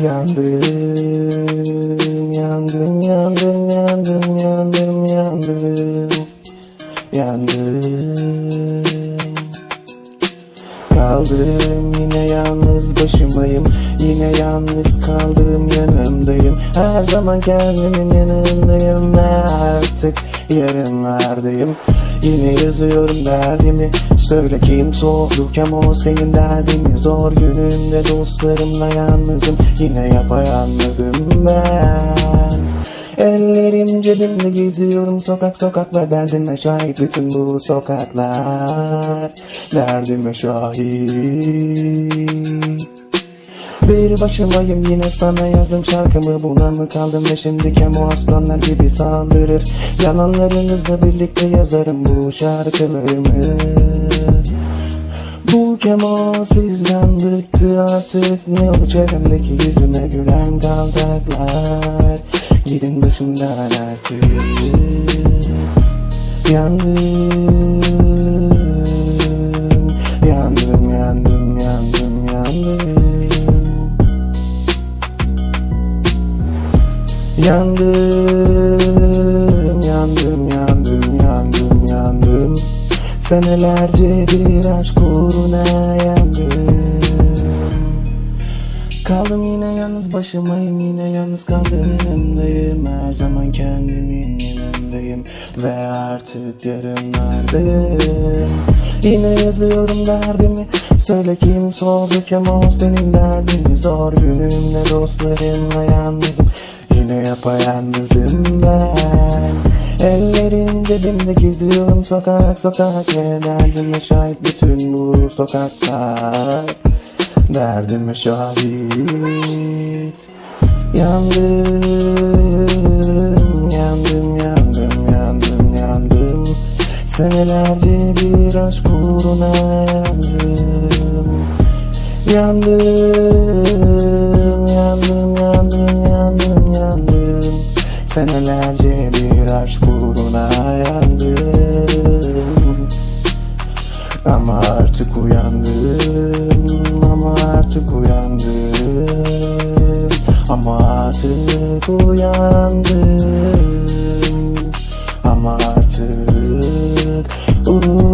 Yandım, yandım, yandım, yandım, yandım, yandım, yandım. Kaldım yine yalnız başımayım. Yine yalnız kaldım yanındayım Her zaman kendimin yanındayım. Ve artık yarınlardayım Yine yazıyorum derdimi Söyle kim sorduk ama o senin derdini Zor günümde dostlarımla yalnızım. Yine yapayalnızım ben. Ellerim cebimde geziyorum sokak sokaklar Derdime şahit bütün bu sokaklar. Derdime şahit bir başımayım yine sana yazdım şarkımı. Buna mı kaldım ve şimdi kemo aslanlar gibi saldırır? Yalanlarınızla birlikte yazarım bu şarkılarımı bu kemo sizden bıktı artık. Ne oldu çevremdeki yüzüme gülen kaldaklar. Gidin başımdan artık. Yandım Yandım, yandım, yandım, yandım, yandım Senelerce bir aşk uğruna yandım Kaldım yine yalnız başımayım yine yalnız kaldım yanındayım. Her zaman kendimin yanındayım Ve artık yarınlardayım Yine yazıyorum derdimi Söyle kim sordu ama o senin derdini Zor günümde dostlarımla yalnızım Yine yapayalnızım ben. Ellerim cebimde geziyorum sokak sokak. Ve derdime şahit bütün bu sokaklar. Derdime şahit. Yandım, yandım, yandım, yandım, yandım. Senelerce bir aşk uğruna yandım. Yandım, Kaç kuruna yandım Ama artık uyandım Ama artık uyandım Ama artık uyandım Ama artık uyandım